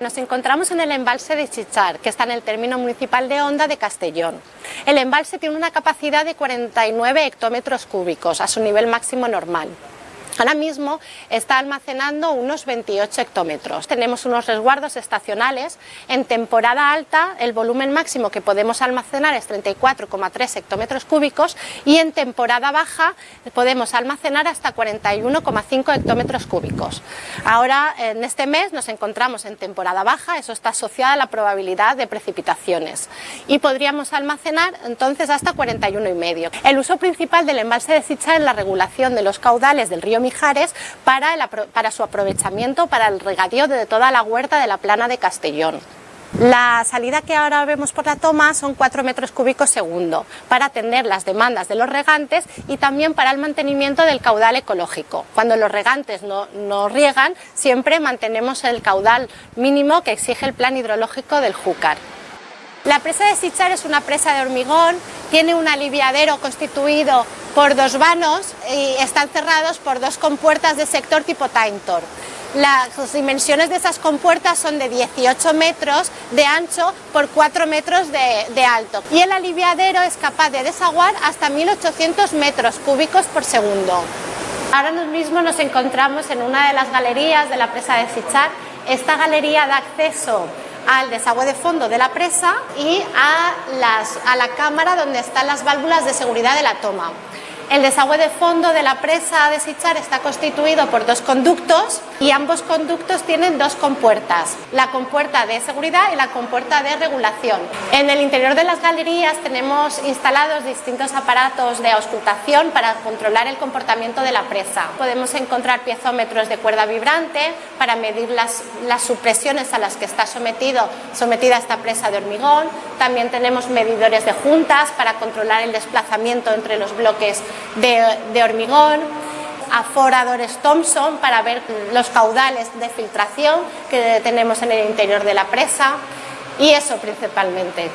Nos encontramos en el embalse de Chichar, que está en el término municipal de Honda de Castellón. El embalse tiene una capacidad de 49 hectómetros cúbicos, a su nivel máximo normal. Ahora mismo está almacenando unos 28 hectómetros. Tenemos unos resguardos estacionales. En temporada alta el volumen máximo que podemos almacenar es 34,3 hectómetros cúbicos y en temporada baja podemos almacenar hasta 41,5 hectómetros cúbicos. Ahora en este mes nos encontramos en temporada baja, eso está asociado a la probabilidad de precipitaciones y podríamos almacenar entonces hasta 41,5. El uso principal del embalse de Sichar es la regulación de los caudales del río Para, su aprovechamiento para el regadío de toda la huerta de la plana de Castellón. La salida que ahora vemos por la toma son 4 metros cúbicos segundo para atender las demandas de los regantes y también para el mantenimiento del caudal ecológico. Cuando los regantes no riegan, siempre mantenemos el caudal mínimo que exige el plan hidrológico del Júcar. La presa de Sichar es una presa de hormigón, tiene un aliviadero constituido por dos vanos y están cerrados por dos compuertas de sector tipo Taintor. Las dimensiones de esas compuertas son de 18 metros de ancho por 4 metros de, de, alto y el aliviadero es capaz de desaguar hasta 1800 metros cúbicos por segundo. Ahora mismo nos encontramos en una de las galerías de la presa de Sichar. Esta galería da acceso al desagüe de fondo de la presa y a, las, a la cámara donde están las válvulas de seguridad de la toma. El desagüe de fondo de la presa de Sichar está constituido por dos conductos y ambos conductos tienen dos compuertas, la compuerta de seguridad y la compuerta de regulación. En el interior de las galerías tenemos instalados distintos aparatos de auscultación para controlar el comportamiento de la presa. Podemos encontrar piezómetros de cuerda vibrante para medir las, las supresiones a las que está sometido, sometida esta presa de hormigón. También tenemos medidores de juntas para controlar el desplazamiento entre los bloques de, hormigón, aforadores Thompson para ver los caudales de filtración que tenemos en el interior de la presa y eso principalmente.